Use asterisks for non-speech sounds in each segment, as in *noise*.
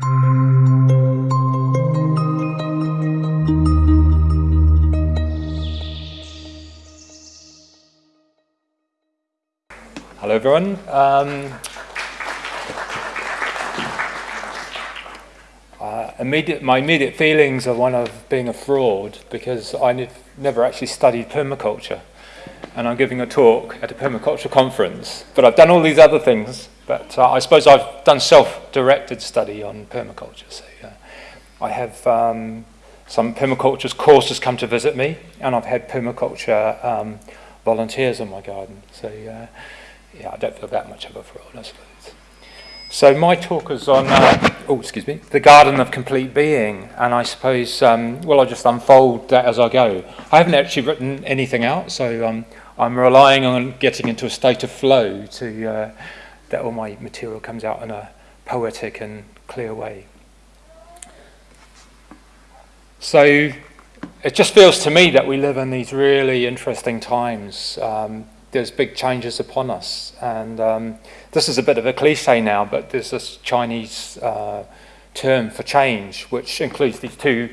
Hello everyone. Um, uh, immediate, my immediate feelings are one of being a fraud because I never actually studied permaculture and I'm giving a talk at a permaculture conference. But I've done all these other things, but uh, I suppose I've done self-directed study on permaculture. So uh, I have um, some permaculture courses come to visit me, and I've had permaculture um, volunteers in my garden. So uh, yeah, I don't feel that much of a fraud, I suppose. So my talk is on, uh, oh, excuse me, the garden of complete being, and I suppose, um, well, I'll just unfold that as I go. I haven't actually written anything out, so um, I'm relying on getting into a state of flow to uh, that all my material comes out in a poetic and clear way. So it just feels to me that we live in these really interesting times. Um, there's big changes upon us, and um, this is a bit of a cliche now, but there's this Chinese uh, term for change, which includes these two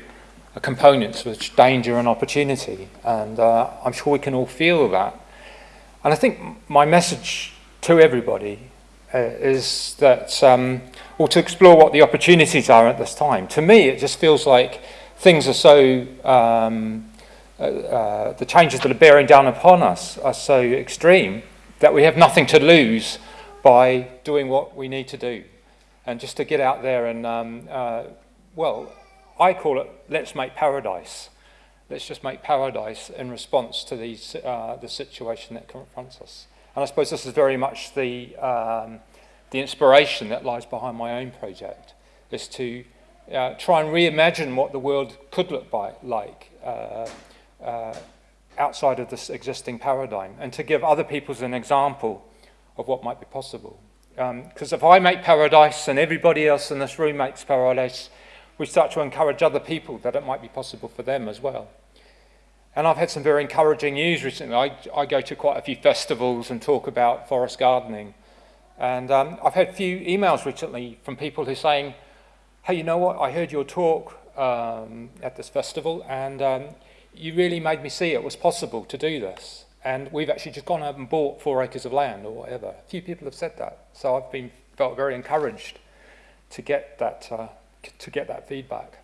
components, which danger and opportunity. And uh, I'm sure we can all feel that. And I think my message to everybody uh, is that, um, well, to explore what the opportunities are at this time. To me, it just feels like things are so, um, uh, uh, the changes that are bearing down upon us are so extreme that we have nothing to lose by doing what we need to do. And just to get out there and, um, uh, well, I call it, let's make paradise. Let's just make paradise in response to these, uh, the situation that confronts us. And I suppose this is very much the, um, the inspiration that lies behind my own project, is to uh, try and reimagine what the world could look by, like uh, uh, outside of this existing paradigm, and to give other people an example of what might be possible. Because um, if I make paradise and everybody else in this room makes paradise, we start to encourage other people that it might be possible for them as well. And I've had some very encouraging news recently. I, I go to quite a few festivals and talk about forest gardening. And um, I've had a few emails recently from people who are saying, hey, you know what, I heard your talk um, at this festival and um, you really made me see it was possible to do this. And we've actually just gone out and bought four acres of land or whatever. A few people have said that. So I've been felt very encouraged to get that uh, to get that feedback.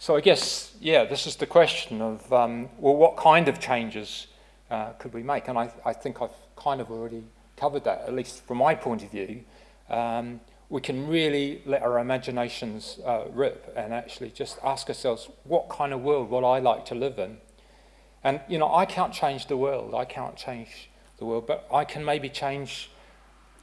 So I guess, yeah, this is the question of, um, well, what kind of changes uh, could we make? And I, I, think I've kind of already covered that, at least from my point of view. Um, we can really let our imaginations uh, rip and actually just ask ourselves, what kind of world would I like to live in? And, you know, I can't change the world. I can't change the world, but I can maybe change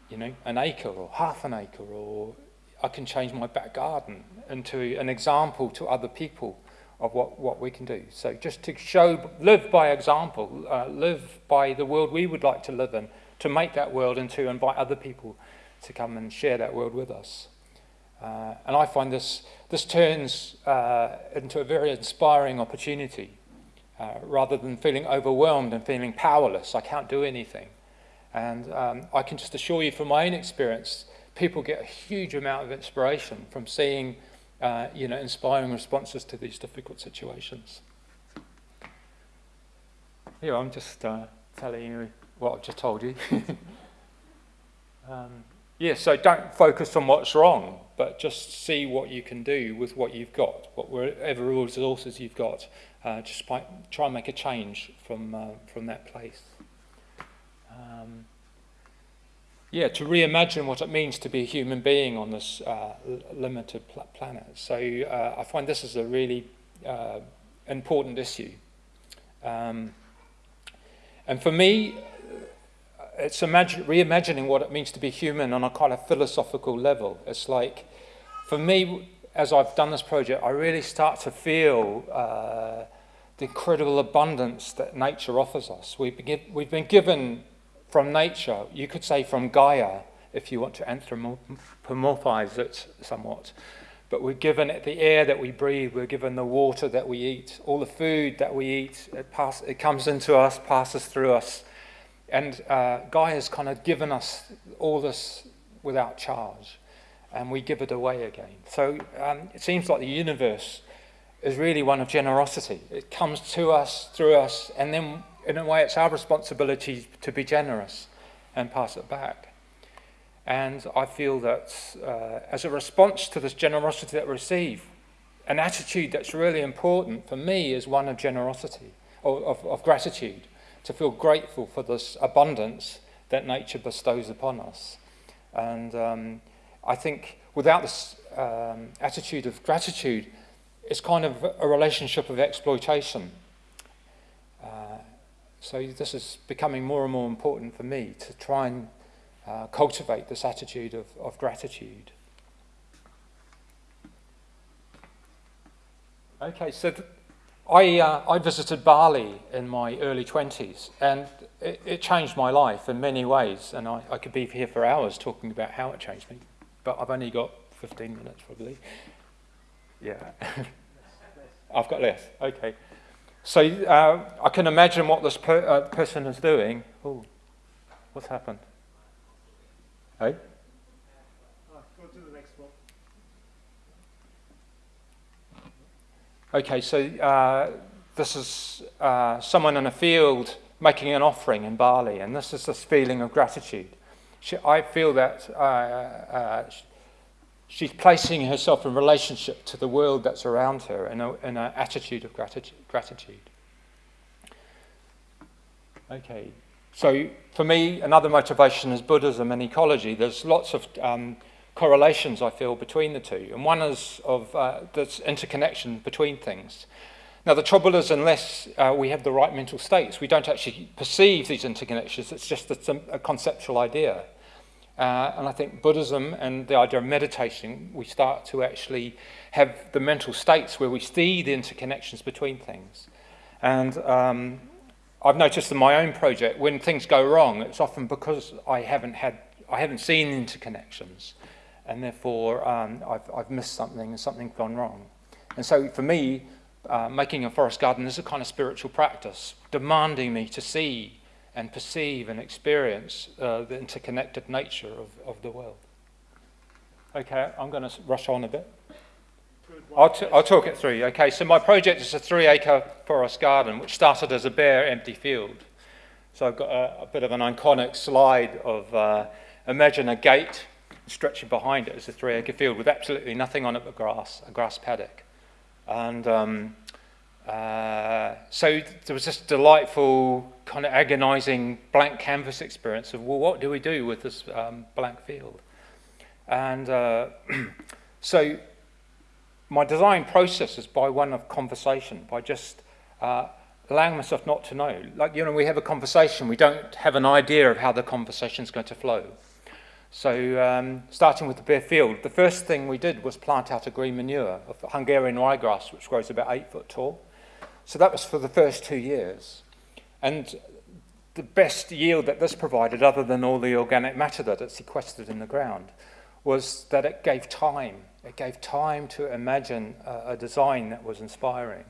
you know, an acre or half an acre, or I can change my back garden into an example to other people of what, what we can do. So just to show, live by example, uh, live by the world we would like to live in, to make that world and to invite other people to come and share that world with us. Uh, and I find this, this turns uh, into a very inspiring opportunity. Uh, rather than feeling overwhelmed and feeling powerless, I can't do anything. And um, I can just assure you from my own experience, people get a huge amount of inspiration from seeing uh, you know, inspiring responses to these difficult situations. Here, I'm just uh, telling you what I've just told you. *laughs* um, yeah, so don't focus on what's wrong, but just see what you can do with what you've got, whatever resources you've got. Uh, just try and make a change from, uh, from that place. Um, yeah, to reimagine what it means to be a human being on this uh, limited pl planet. So uh, I find this is a really uh, important issue. Um, and for me, it's reimagining what it means to be human on a kind of philosophical level. It's like, for me, as I've done this project, I really start to feel uh, the incredible abundance that nature offers us. We've been, we've been given from nature, you could say from Gaia, if you want to anthropomorphize it somewhat. But we're given it the air that we breathe, we're given the water that we eat, all the food that we eat, it, pass, it comes into us, passes through us. And uh, Gaia has kind of given us all this without charge. and we give it away again. So um, it seems like the universe is really one of generosity. It comes to us, through us, and then in a way it's our responsibility to be generous and pass it back. And I feel that uh, as a response to this generosity that we receive, an attitude that's really important for me is one of generosity, or of, of gratitude, to feel grateful for this abundance that nature bestows upon us. And um, I think without this um, attitude of gratitude, it's kind of a relationship of exploitation. Uh, so this is becoming more and more important for me to try and uh, cultivate this attitude of, of gratitude. Okay, so I, uh, I visited Bali in my early 20s, and it, it changed my life in many ways, and I, I could be here for hours talking about how it changed me, but I've only got 15 minutes probably. Yeah. *laughs* I've got less, okay. So uh, I can imagine what this per, uh, person is doing. Oh, what's happened? Hey? go to the next one. Okay, so uh, this is uh, someone in a field making an offering in Bali, and this is this feeling of gratitude. She, I feel that uh, uh she's placing herself in relationship to the world that's around her in, an attitude of gratitude. Okay, so for me, another motivation is Buddhism and ecology. There's lots of um, correlations, I feel, between the two. And one is of uh, this interconnection between things. Now, the trouble is, unless uh, we have the right mental states, we don't actually perceive these interconnections. It's just a, a conceptual idea. Uh, and I think Buddhism and the idea of meditation, we start to actually have the mental states where we see the interconnections between things. And um, I've noticed in my own project, when things go wrong, it's often because I haven't had, I haven't seen interconnections and therefore um, I've, I've missed something and something's gone wrong. And so for me, uh, making a forest garden is a kind of spiritual practice, demanding me to see and perceive and experience uh, the interconnected nature of, of the world. Okay, I'm going to rush on a bit. I'll, I'll talk it through. Okay, so my project is a three acre forest garden, which started as a bare empty field. So I've got a, a bit of an iconic slide of uh, imagine a gate stretching behind it is a three acre field with absolutely nothing on it but grass, a grass paddock. And um, uh, so there was this delightful, kind of agonizing blank canvas experience of, well, what do we do with this um, blank field? And uh, *clears throat* so my design process is by one of conversation, by just uh, allowing myself not to know. Like, you know, we have a conversation, we don't have an idea of how the conversation is going to flow. So um, starting with the bare field, the first thing we did was plant out a green manure of Hungarian ryegrass, which grows about eight foot tall. So that was for the first two years. And the best yield that this provided, other than all the organic matter that it sequestered in the ground, was that it gave time. It gave time to imagine a, a design that was inspiring.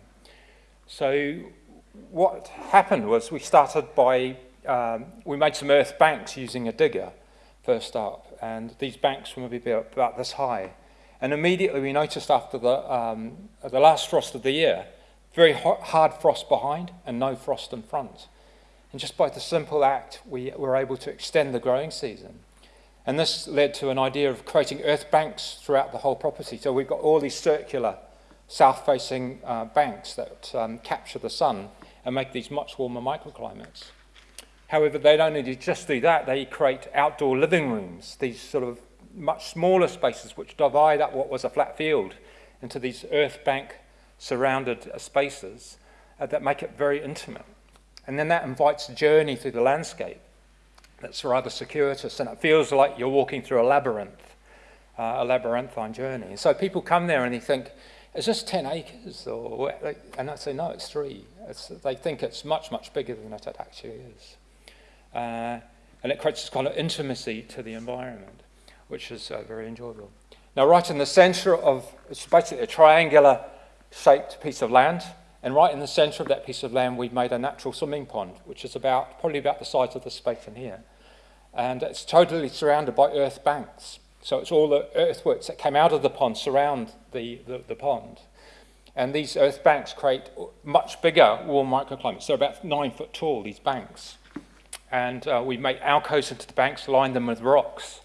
So what happened was we started by, um, we made some earth banks using a digger first up, and these banks were maybe about this high. And immediately we noticed after the, um, the last frost of the year, very hard frost behind and no frost in front. And just by the simple act, we were able to extend the growing season. And this led to an idea of creating earth banks throughout the whole property. So we've got all these circular south-facing uh, banks that um, capture the sun and make these much warmer microclimates. However, they don't only just do that, they create outdoor living rooms, these sort of much smaller spaces which divide up what was a flat field into these earth bank surrounded spaces uh, that make it very intimate. And then that invites a journey through the landscape that's rather circuitous and it feels like you're walking through a labyrinth, uh, a labyrinthine journey. And so people come there and they think, is this 10 acres? Or, and I say, no, it's three. It's, they think it's much, much bigger than it actually is. Uh, and it creates this kind of intimacy to the environment, which is uh, very enjoyable. Now, right in the center of, it's basically a triangular shaped piece of land, and right in the center of that piece of land, we've made a natural swimming pond, which is about, probably about the size of the space in here. And it's totally surrounded by earth banks. So it's all the earthworks that came out of the pond surround the, the, the pond. And these earth banks create much bigger warm microclimates. They're about nine foot tall, these banks. And uh, we make alcoves into the banks, line them with rocks.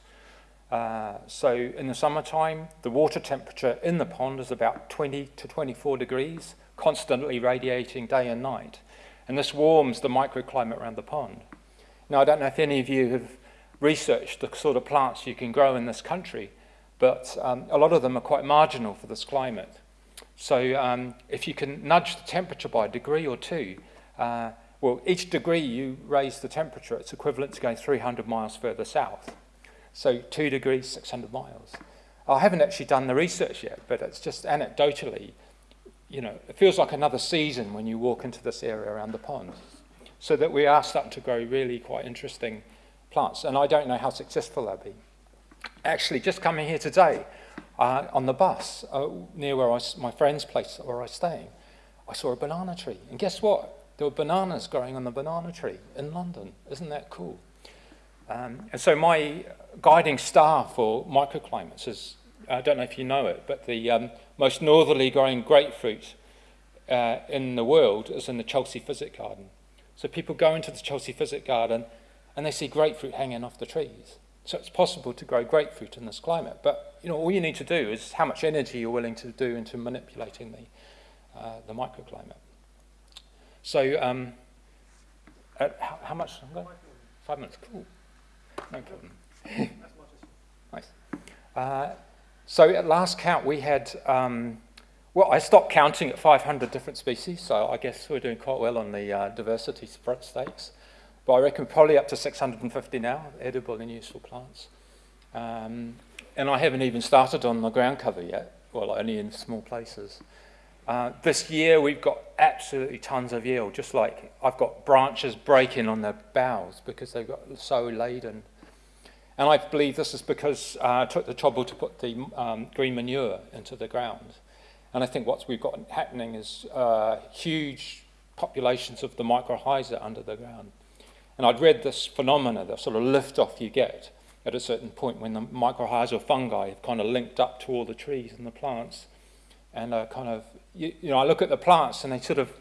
Uh, so in the summertime, the water temperature in the pond is about 20 to 24 degrees, constantly radiating day and night. And this warms the microclimate around the pond. Now, I don't know if any of you have researched the sort of plants you can grow in this country, but um, a lot of them are quite marginal for this climate. So um, if you can nudge the temperature by a degree or two, uh, well, each degree you raise the temperature, it's equivalent to going 300 miles further south. So two degrees, 600 miles. I haven't actually done the research yet, but it's just anecdotally, you know, it feels like another season when you walk into this area around the pond. So that we are starting to grow really quite interesting plants, and I don't know how successful they'll be. Actually, just coming here today, uh, on the bus uh, near where I, my friend's place where I was staying, I saw a banana tree. And guess what? There were bananas growing on the banana tree in London. Isn't that cool? Um, and so my guiding star for microclimates is, I don't know if you know it, but the um, most northerly growing grapefruit uh, in the world is in the Chelsea Physic Garden. So people go into the Chelsea Physic Garden and they see grapefruit hanging off the trees. So it's possible to grow grapefruit in this climate. But you know, all you need to do is how much energy you're willing to do into manipulating the, uh, the microclimate. So um, how, how, much? Five minutes. Cool. No problem. *laughs* nice. Uh, so at last count, we had, um, well, I stopped counting at 500 different species, so I guess we're doing quite well on the uh, diversity stakes. But I reckon probably up to 650 now, edible and useful plants. Um, and I haven't even started on the ground cover yet, well, only in small places. Uh, this year we've got absolutely tons of yield, just like I've got branches breaking on the boughs because they've got so laden. And I believe this is because uh, I took the trouble to put the um, green manure into the ground. And I think what we've got happening is uh, huge populations of the mycorrhiza under the ground. And I'd read this phenomena, the sort of lift off you get at a certain point when the mycorrhizal fungi have kind of linked up to all the trees and the plants. And uh, kind of, you, you, know, I look at the plants and they sort of,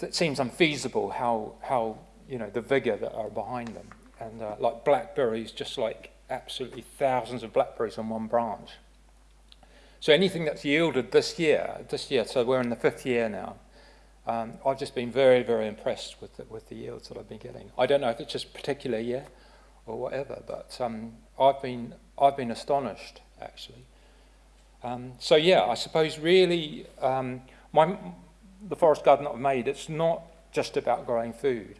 it seems unfeasible how, how you know, the vigor that are behind them. And uh, like blackberries, just like absolutely thousands of blackberries on one branch. So anything that's yielded this year, this year, so we're in the fifth year now, um, I've just been very, very impressed with the, with the yields that I've been getting. I don't know if it's just particular year or whatever, but um, I've, been, I've been astonished, actually. Um, so yeah, I suppose really um, my, the forest garden that I've made, it's not just about growing food.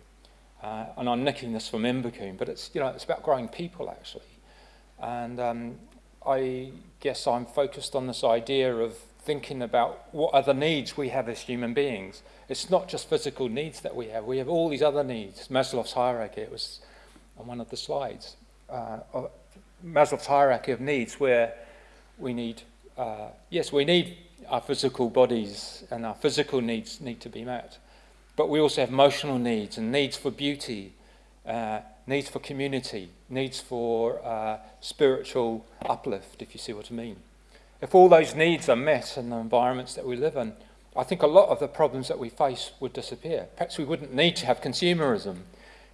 Uh, and I'm nicking this from Invercoombe, but it's, you know, it's about growing people, actually. And um, I guess I'm focused on this idea of thinking about what other needs we have as human beings. It's not just physical needs that we have. We have all these other needs. Maslow's hierarchy, it was on one of the slides. Uh, Maslow's hierarchy of needs where we need, uh, yes, we need our physical bodies and our physical needs need to be met. But we also have emotional needs and needs for beauty, uh, needs for community, needs for uh, spiritual uplift, if you see what I mean. If all those needs are met in the environments that we live in, I think a lot of the problems that we face would disappear. Perhaps we wouldn't need to have consumerism.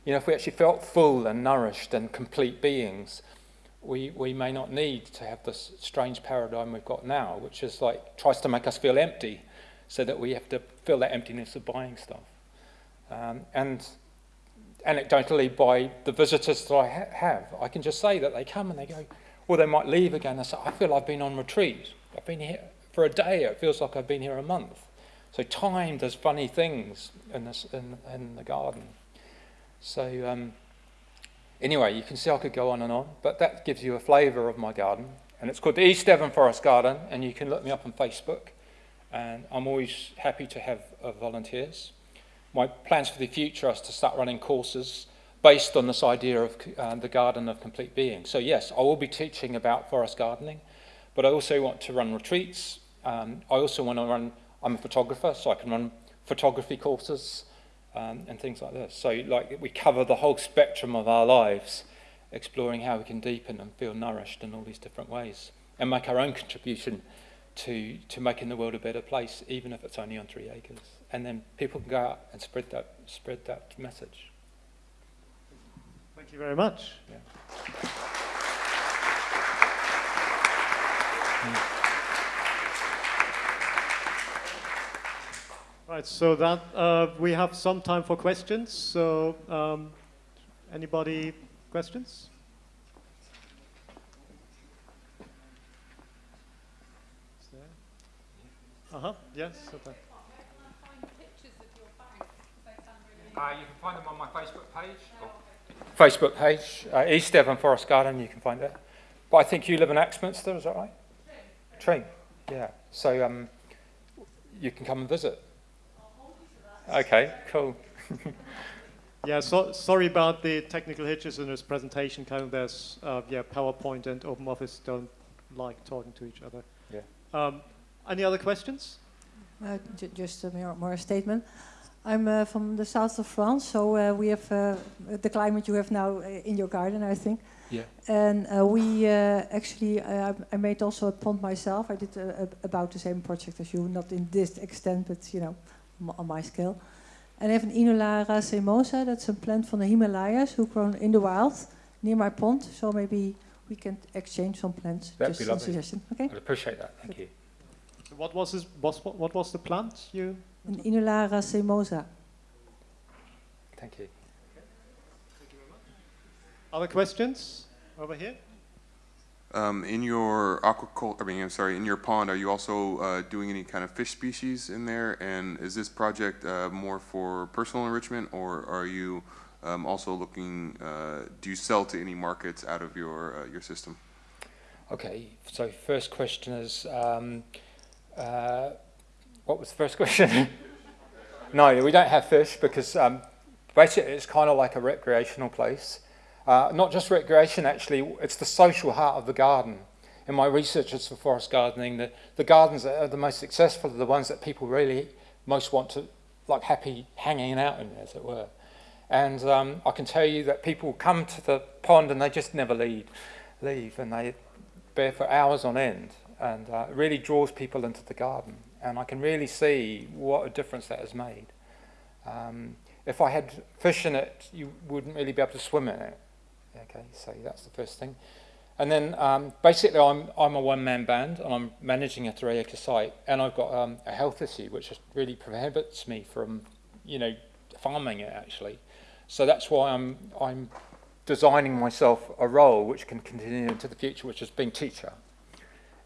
You know, if we actually felt full and nourished and complete beings, we, we may not need to have this strange paradigm we've got now, which is like, tries to make us feel empty so that we have to fill that emptiness of buying stuff. Um, and anecdotally, by the visitors that I ha have, I can just say that they come and they go, or they might leave again and say, I feel I've been on retreat. I've been here for a day. It feels like I've been here a month. So time does funny things in, this, in, in the garden. So um, anyway, you can see I could go on and on, but that gives you a flavour of my garden. And it's called the East Devon Forest Garden, and you can look me up on Facebook. And I'm always happy to have uh, volunteers. My plans for the future are to start running courses based on this idea of uh, the garden of complete being. So yes, I will be teaching about forest gardening, but I also want to run retreats. Um, I also want to run, I'm a photographer, so I can run photography courses um, and things like this. So like we cover the whole spectrum of our lives exploring how we can deepen and feel nourished in all these different ways and make our own contribution to, to making the world a better place, even if it's only on three acres. And then people can go out and spread that, spread that message. Thank you very much. Yeah. Right, so that uh, we have some time for questions. So, um, anybody questions? Uh huh. Yes. Okay. Uh, you can find them on my Facebook page. Facebook page, uh, East Devon Forest Garden, you can find it. But I think you live in Axminster, is that right? Tring. Yeah. So um, you can come and visit. Okay, cool. *laughs* Yeah, so, sorry about the technical hitches in this presentation. Kind of there's, uh, yeah, PowerPoint and OpenOffice don't like talking to each other. Yeah. Um, any other questions? Uh, ju- just a more, more statement. I'm uh, from the south of France, so uh, we have uh, the climate you have now uh, in your garden, I think. Yeah. And uh, we uh, actually, uh, I made also a pond myself. I did uh, ab- about the same project as you, not in this extent, but you know, m- on my scale. And I have an Inula racemosa, that's a plant from the Himalayas who grown in the wild near my pond. So maybe we can exchange some plants. That'd just be a lovely. suggestion, okay? I'd appreciate that. Thank you. What was this? Was, what was the plant you? An Inula racemosa. Thank you. Other questions over here? Um, in your aquaculture, I mean, I'm sorry, in your pond, are you also uh, doing any kind of fish species in there? And is this project uh, more for personal enrichment, or are you um, also looking? Uh, do you sell to any markets out of your uh, your system? Okay, so first question is, um, uh, what was the first *laughs* question? no, we don't have fish because um, basically it's kind of like a recreational place. Uh, not just recreation, actually, it's the social heart of the garden. In my research for forest gardening, the, the gardens that are the most successful are the ones that people really most want to, like happy hanging out in, as it were. And um, I can tell you that people come to the pond and they just never leave, leave, and they there for hours on end and uh, it really draws people into the garden and I can really see what a difference that has made. Um, if I had fish in it, you wouldn't really be able to swim in it. Okay, so that's the first thing. And then um, basically I'm, I'm a one-man band and I'm managing a three-acre site and I've got um, a health issue which really prohibits me from, you know, farming it actually. So that's why I'm, I'm designing myself a role which can continue into the future, which is being teacher.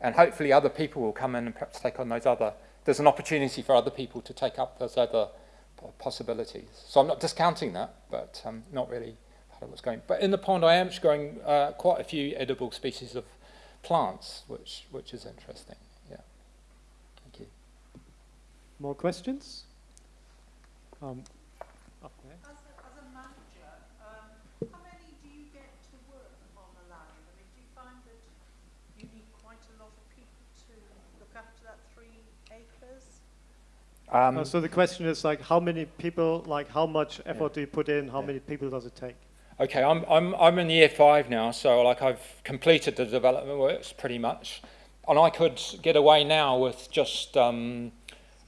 And hopefully other people will come in and perhaps take on those other, there's an opportunity for other people to take up those other possibilities. So I'm not discounting that, but um, not really part of what's going. But in the pond I am growing uh, quite a few edible species of plants, which, which is interesting, yeah. Thank you. More questions? Um, up there. As a, manager, um, how many do you get to work on the land? I mean, do you find that you need quite a lot of people to look after that three acres? Um, Uh, so the question is like, how many people, like, how much effort do you put in? How Yeah. many people does it take? Okay, I'm, I'm, I'm in year five now, so like I've completed the development works pretty much. And I could get away now with just um,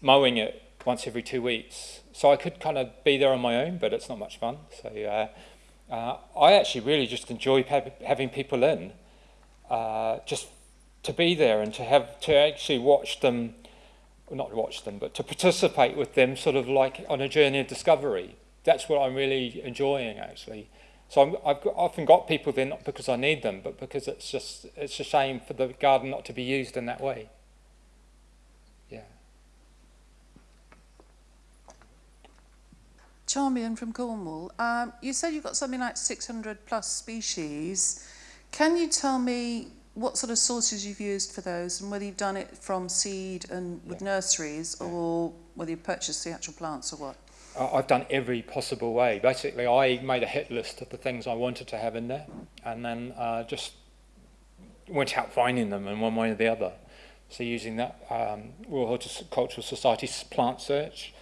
mowing it once every two weeks. So I could kind of be there on my own, but it's not much fun. So uh, uh, I actually really just enjoy ha- having people in, uh, just to be there and to have to actually watch them, well, not watch them, but to participate with them sort of like on a journey of discovery. That's what I'm really enjoying actually. So I'm, I've got, often got people there not because I need them, but because it's just it's a shame for the garden not to be used in that way. Yeah. Charmian from Cornwall. Um, you said you've got something like 600 plus species. Can you tell me what sort of sources you've used for those and whether you've done it from seed and with Yeah. nurseries Yeah. or whether you purchased the actual plants or what? I've done every possible way. Basically, I made a hit list of the things I wanted to have in there, and then uh, just went out finding them in one way or the other. So using that um, Royal Horticultural Society's plant search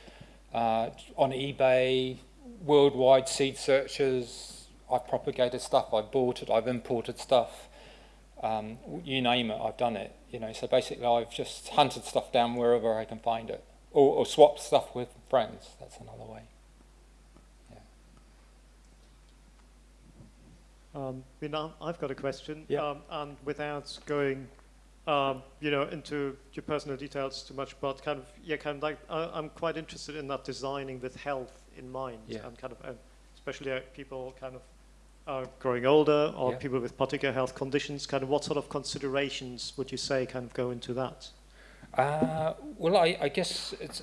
uh, on eBay, worldwide seed searches, I've propagated stuff, I've bought it, I've imported stuff. Um, you name it, I've done it. You know, so basically, I've just hunted stuff down wherever I can find it, or, or swapped stuff with friends. That's another way. Um, mean, I- I've got a question, Yeah. um, and without going, um, you know, into your personal details too much, but kind of, yeah, kind of like, I, I'm quite interested in that designing with health in mind, Yeah. and kind of, uh, especially uh, people kind of uh, growing older or Yeah. people with particular health conditions. Kind of, what sort of considerations would you say kind of go into that? Uh, well, I, I guess it's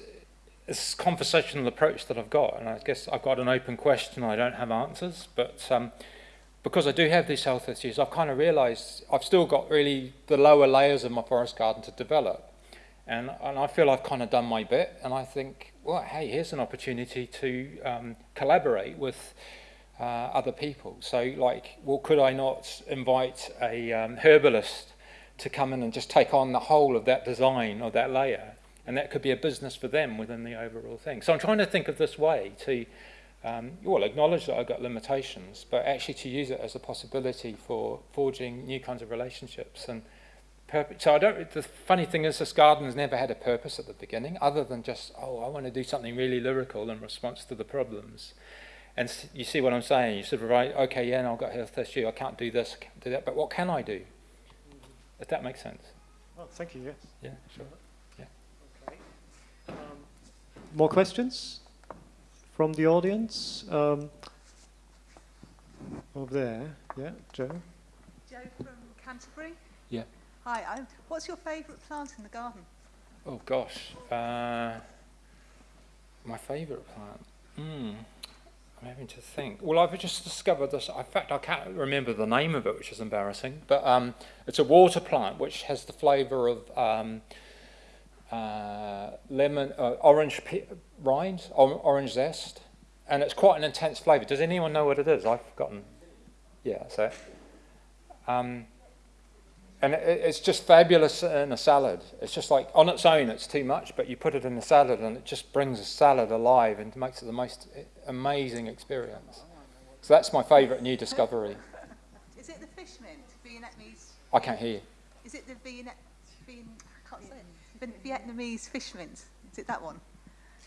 it's a conversational approach that I've got, and I guess I've got an open question. I don't have answers, but um, because I do have these health issues, I've kind of realised I've still got really the lower layers of my forest garden to develop, and and I feel I've kind of done my bit, and I think, well, hey, here's an opportunity to um, collaborate with. Uh, other people. So, like, well, could I not invite a um, herbalist to come in and just take on the whole of that design or that layer. And that could be a business for them within the overall thing. So I'm trying to think of this way to, um, well, acknowledge that I've got limitations, but actually to use it as a possibility for forging new kinds of relationships. And. So I don't, the funny thing is this garden has never had a purpose at the beginning other than just, oh, I want to do something really lyrical in response to the problems. And you see what I'm saying? You sort of write, okay, yeah, no, I've got health issue, I can't do this, I can't do that, but what can I do? If that makes sense. Oh, thank you. Yes. Yeah, sure. Yeah. Okay. Um, more questions from the audience? Um, over there. Yeah, Joe. Joe from Canterbury. Yeah. Hi, i what's your favourite plant in the garden? Oh gosh, uh, my favourite plant. Hmm. I'm having to think. Well, I've just discovered this. In fact, I can't remember the name of it, which is embarrassing. But um, it's a water plant which has the flavour of um, uh, lemon, uh, orange rind, or, orange zest, and it's quite an intense flavour. Does anyone know what it is? I've forgotten. Yeah, it. Um, and it, it's just fabulous in a salad. It's just like on its own, it's too much, but you put it in a salad, and it just brings a salad alive and makes it the most amazing experience. So that's my favourite new discovery. Is it the fish mint, Vietnamese? I can't hear you. Is it the Viet, Vien, I can't say it. Vin- Vietnamese fish mint? Is it that one?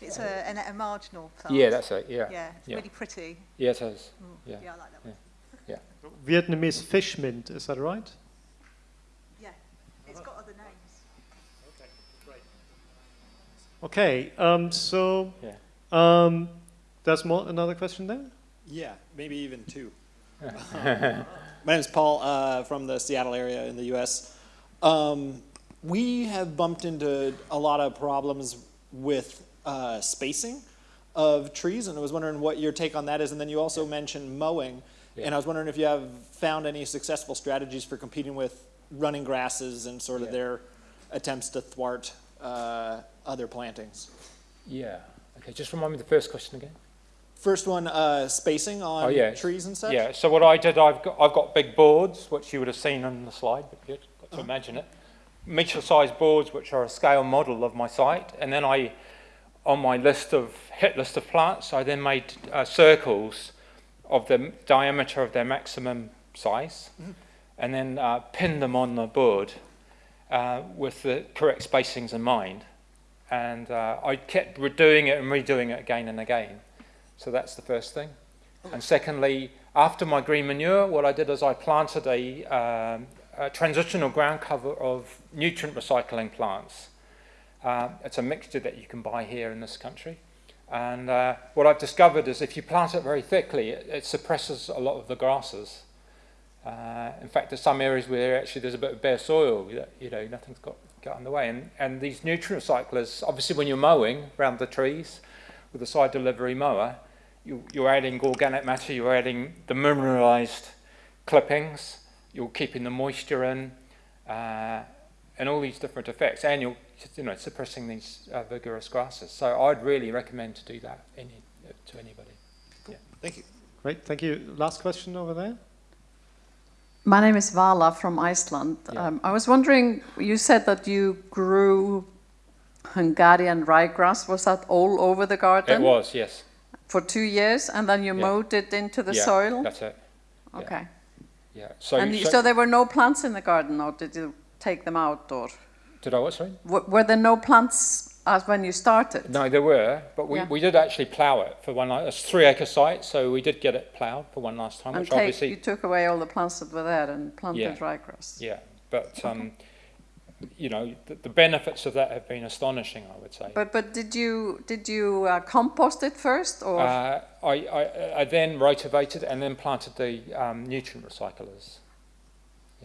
It's a, an, a marginal plant. Yeah, that's it. Yeah, Yeah, it's yeah. really pretty. yeah, it is. Mm, Yeah. yeah, I like that one. Yeah. Vietnamese fish mint. Is that right? Yeah, it's got other names. Okay. Um, so. Yeah. Um, there's more. Another question there. Yeah, maybe even two. *laughs* My name is Paul uh, from the Seattle area in the U.S. Um, we have bumped into a lot of problems with uh, spacing of trees, and I was wondering what your take on that is. And then you also mentioned mowing, Yeah. and I was wondering if you have found any successful strategies for competing with running grasses and sort of Yeah. their attempts to thwart uh, other plantings. Yeah. Okay, just remind me the first question again. First one, uh, spacing on Oh, yeah. trees and such. Yeah. So what I did, I've got I've got big boards, which you would have seen on the slide, but you've got to imagine it. Meter-sized boards, which are a scale model of my site, and then I, on my list of hit list of plants, I then made uh, circles of the diameter of their maximum size, and then uh, pinned them on the board uh, with the correct spacings in mind. And uh, I kept redoing it and redoing it again and again. So that's the first thing. And secondly, after my green manure, what I did is I planted a, um, a transitional ground cover of nutrient recycling plants. Uh, it's a mixture that you can buy here in this country. And uh, what I've discovered is if you plant it very thickly, it, it suppresses a lot of the grasses. Uh, in fact, there's some areas where actually there's a bit of bare soil, you know, nothing's got, got on the way. And, and these nutrient recyclers, obviously when you're mowing around the trees with a side delivery mower, you, you're adding organic matter, you're adding the mineralized clippings, you're keeping the moisture in, uh, and all these different effects, and you're you know suppressing these uh, vigorous grasses. So I'd really recommend to do that any, to anybody. Yeah. Thank you. Great. Thank you. Last question over there. My name is Vala from Iceland. Yeah. Um, I was wondering, you said that you grew Hungarian ryegrass. Was that all over the garden? It was yes, for two years, and then you Yeah. mowed it into the yeah, soil? That's it. Okay. Yeah. So, and so, so there were no plants in the garden, or did you take them out, or did I what? Sorry. w- were there no plants as when you started? No, there were, but we, Yeah. we did actually plough it for one. la- It's three acre site, so we did get it ploughed for one last time, and which take, obviously you took away all the plants that were there and planted Yeah. ryegrass. Yeah, but um, you know, the, the benefits of that have been astonishing. I would say. But but did you did you uh, compost it first, or uh, I, I, I then rotivated and then planted the um, nutrient recyclers.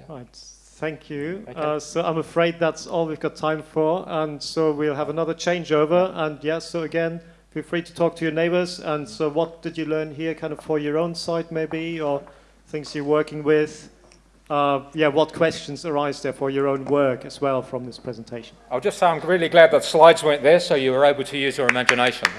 Right, thank you. Okay. Uh, so I'm afraid that's all we've got time for, and so we'll have another changeover. And yeah, so again, feel free to talk to your neighbours. And so, what did you learn here, kind of for your own site, maybe, or things you're working with? Uh, yeah, what questions arise there for your own work as well from this presentation? I'll just say I'm really glad that slides weren't there, so you were able to use your imaginations.